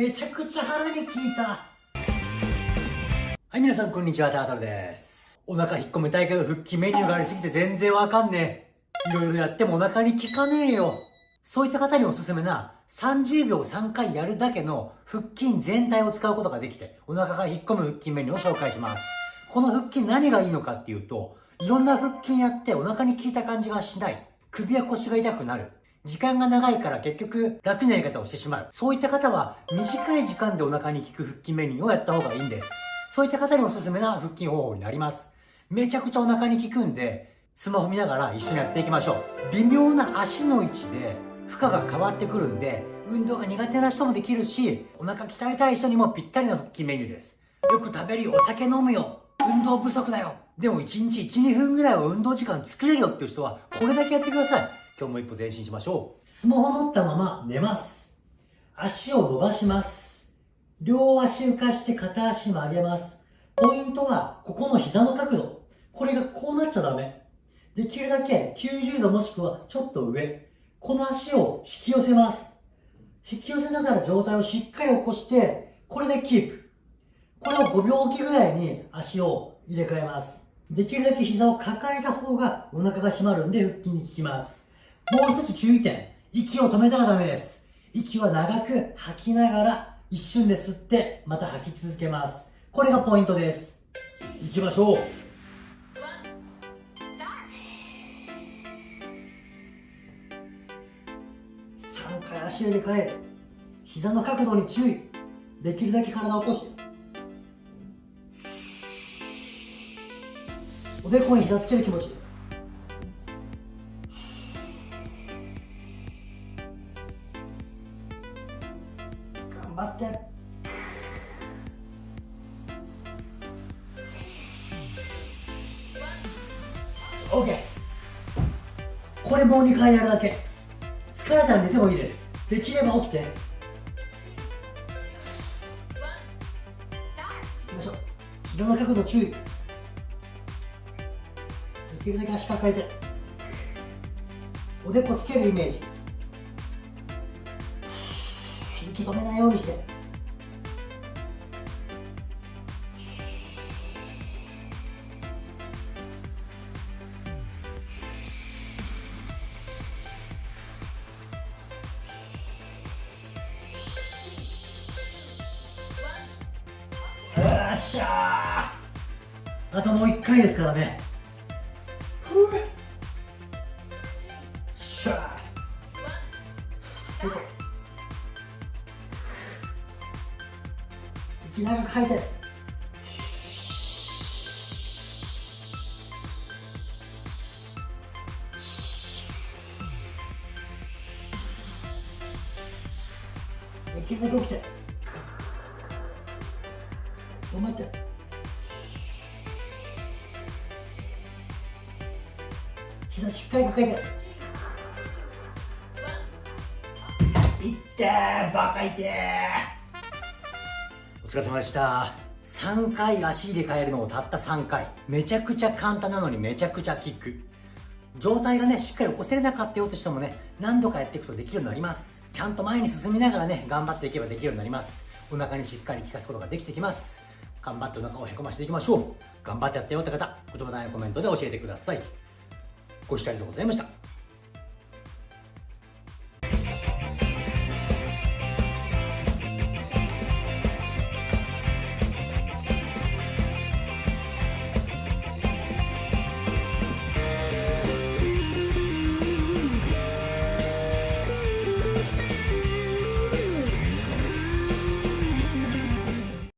めちゃくちゃ腹に効いた。はい皆さんこんにちは。タートルです。お腹引っ込めたいけど腹筋メニューがありすぎて全然わかんねえ。いろいろやってもお腹に効かねえよ。そういった方におすすめな30秒3回やるだけの腹筋全体を使うことができてお腹が引っ込む腹筋メニューを紹介します。この腹筋何がいいのかっていうといろんな腹筋やってお腹に効いた感じがしない。首や腰が痛くなる。時間が長いから結局楽なやり方をしてしまう。そういった方は短い時間でお腹に効く腹筋メニューをやった方がいいんです。そういった方におすすめな腹筋方法になります。めちゃくちゃお腹に効くんで、スマホ見ながら一緒にやっていきましょう。微妙な足の位置で負荷が変わってくるんで、運動が苦手な人もできるし、お腹鍛えたい人にもぴったりの腹筋メニューです。よく食べるよ、お酒飲むよ、運動不足だよ。でも1日1、2分ぐらいは運動時間作れるよっていう人は、これだけやってください。今日も一歩前進しましょう。スマホ持ったまま寝ます。足を伸ばします。両足浮かして片足曲げます。ポイントは、ここの膝の角度。これがこうなっちゃダメ。できるだけ90度もしくはちょっと上。この足を引き寄せます。引き寄せながら状態をしっかり起こして、これでキープ。これを5秒おきぐらいに足を入れ替えます。できるだけ膝を抱えた方がお腹が締まるんで腹筋に効きます。もう一つ注意点。息を止めたらダメです。息は長く吐きながら一瞬で吸ってまた吐き続けます。これがポイントです。いきましょう。3回足入れ替え膝の角度に注意できるだけ体を起こしておでこに膝つける気持ち張って。OK これもう2回やるだけ。疲れたら寝てもいいです。できれば起きて。いきましょ。う膝の角度注意。できるだけ足抱えて。おでこつけるイメージ。息止めないようにして。よっしゃあともう1回ですからね。ふうしゃー。長く吐いてできるだけ起きて。止まって。膝しっかり抱えて。いってバカいて疲れ様でした。3回足入れ替えるのをたった3回。めちゃくちゃ簡単なのにめちゃくちゃキック。状態がねしっかり起こせれなかったよとしてもね何度かやっていくとできるようになります。ちゃんと前に進みながらね頑張っていけばできるようになります。お腹にしっかり効かすことができてきます。頑張ってお腹をへこましていきましょう。頑張ってやったよって方言葉欄やコメントで教えてください。ご視聴ありがとうございました。